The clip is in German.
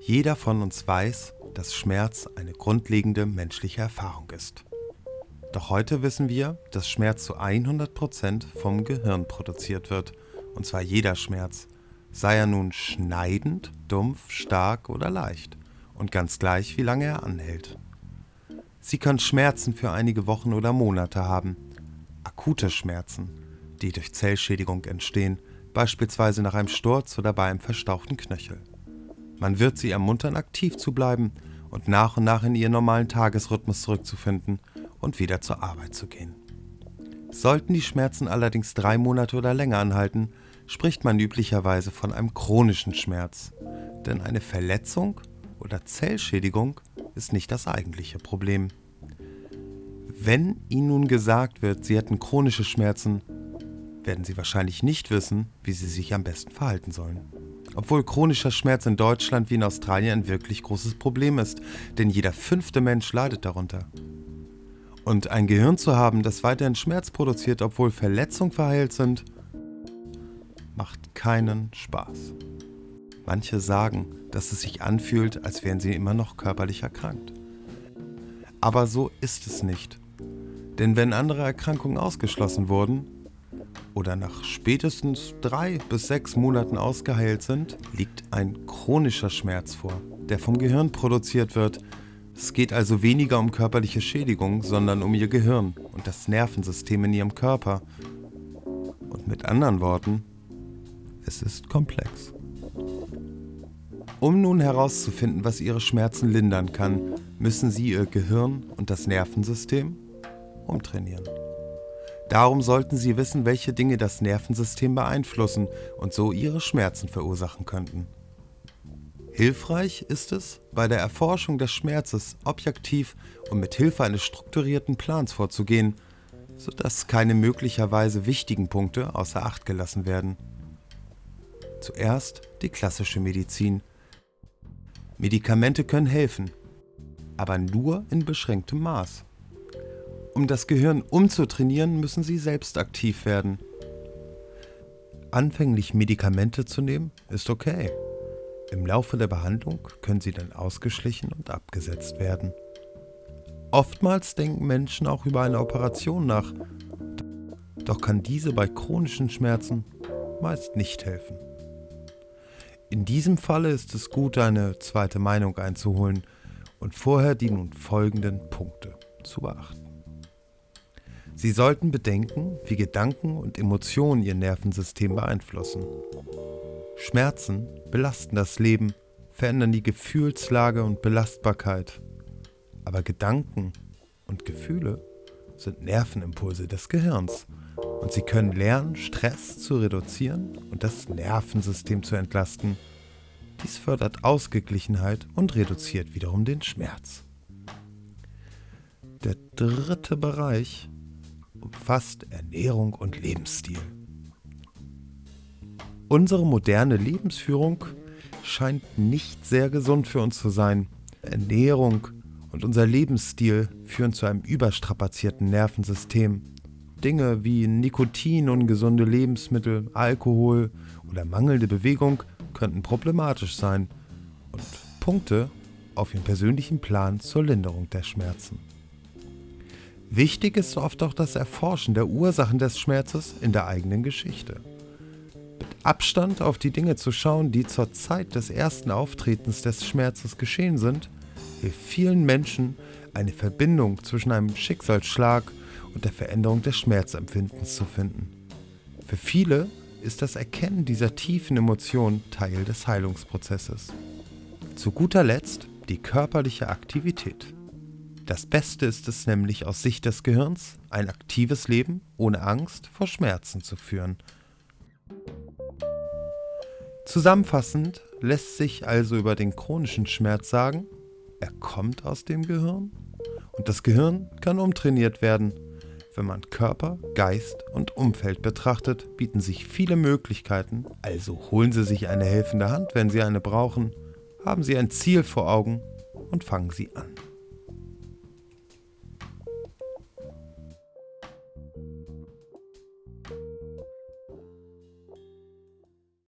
Jeder von uns weiß, dass Schmerz eine grundlegende menschliche Erfahrung ist. Doch heute wissen wir, dass Schmerz zu 100% vom Gehirn produziert wird. Und zwar jeder Schmerz, sei er nun schneidend, dumpf, stark oder leicht. Und ganz gleich, wie lange er anhält. Sie können Schmerzen für einige Wochen oder Monate haben. Akute Schmerzen, die durch Zellschädigung entstehen, beispielsweise nach einem Sturz oder bei einem verstauchten Knöchel. Man wird sie ermuntern, aktiv zu bleiben und nach und nach in ihren normalen Tagesrhythmus zurückzufinden und wieder zur Arbeit zu gehen. Sollten die Schmerzen allerdings drei Monate oder länger anhalten, spricht man üblicherweise von einem chronischen Schmerz. Denn eine Verletzung oder Zellschädigung ist nicht das eigentliche Problem. Wenn Ihnen nun gesagt wird, Sie hätten chronische Schmerzen, werden Sie wahrscheinlich nicht wissen, wie Sie sich am besten verhalten sollen. Obwohl chronischer Schmerz in Deutschland wie in Australien ein wirklich großes Problem ist, denn jeder fünfte Mensch leidet darunter. Und ein Gehirn zu haben, das weiterhin Schmerz produziert, obwohl Verletzungen verheilt sind, macht keinen Spaß. Manche sagen, dass es sich anfühlt, als wären sie immer noch körperlich erkrankt. Aber so ist es nicht. Denn wenn andere Erkrankungen ausgeschlossen wurden oder nach spätestens drei bis sechs Monaten ausgeheilt sind, liegt ein chronischer Schmerz vor, der vom Gehirn produziert wird. Es geht also weniger um körperliche Schädigung, sondern um ihr Gehirn und das Nervensystem in ihrem Körper. Und mit anderen Worten, es ist komplex. Um nun herauszufinden, was ihre Schmerzen lindern kann, müssen sie ihr Gehirn und das Nervensystem umtrainieren. Darum sollten sie wissen, welche Dinge das Nervensystem beeinflussen und so ihre Schmerzen verursachen könnten. Hilfreich ist es, bei der Erforschung des Schmerzes objektiv und mit Hilfe eines strukturierten Plans vorzugehen, sodass keine möglicherweise wichtigen Punkte außer Acht gelassen werden. Zuerst die klassische Medizin. Medikamente können helfen, aber nur in beschränktem Maß. Um das Gehirn umzutrainieren, müssen sie selbst aktiv werden. Anfänglich Medikamente zu nehmen, ist okay. Im Laufe der Behandlung können sie dann ausgeschlichen und abgesetzt werden. Oftmals denken Menschen auch über eine Operation nach, doch kann diese bei chronischen Schmerzen meist nicht helfen. In diesem Falle ist es gut, eine zweite Meinung einzuholen und vorher die nun folgenden Punkte zu beachten. Sie sollten bedenken, wie Gedanken und Emotionen ihr Nervensystem beeinflussen. Schmerzen belasten das Leben, verändern die Gefühlslage und Belastbarkeit. Aber Gedanken und Gefühle sind Nervenimpulse des Gehirns und sie können lernen, Stress zu reduzieren und das Nervensystem zu entlasten. Dies fördert Ausgeglichenheit und reduziert wiederum den Schmerz. Der dritte Bereich umfasst Ernährung und Lebensstil. Unsere moderne Lebensführung scheint nicht sehr gesund für uns zu sein. Ernährung und unser Lebensstil führen zu einem überstrapazierten Nervensystem. Dinge wie Nikotin, ungesunde Lebensmittel, Alkohol oder mangelnde Bewegung könnten problematisch sein und Punkte auf Ihren persönlichen Plan zur Linderung der Schmerzen. Wichtig ist oft auch das Erforschen der Ursachen des Schmerzes in der eigenen Geschichte. Mit Abstand auf die Dinge zu schauen, die zur Zeit des ersten Auftretens des Schmerzes geschehen sind, hilft vielen Menschen, eine Verbindung zwischen einem Schicksalsschlag und der Veränderung des Schmerzempfindens zu finden. Für viele ist das Erkennen dieser tiefen Emotionen Teil des Heilungsprozesses. Zu guter Letzt die körperliche Aktivität. Das Beste ist es nämlich aus Sicht des Gehirns, ein aktives Leben ohne Angst vor Schmerzen zu führen. Zusammenfassend lässt sich also über den chronischen Schmerz sagen, er kommt aus dem Gehirn und das Gehirn kann umtrainiert werden. Wenn man Körper, Geist und Umfeld betrachtet, bieten sich viele Möglichkeiten, also holen Sie sich eine helfende Hand, wenn Sie eine brauchen, haben Sie ein Ziel vor Augen und fangen Sie an.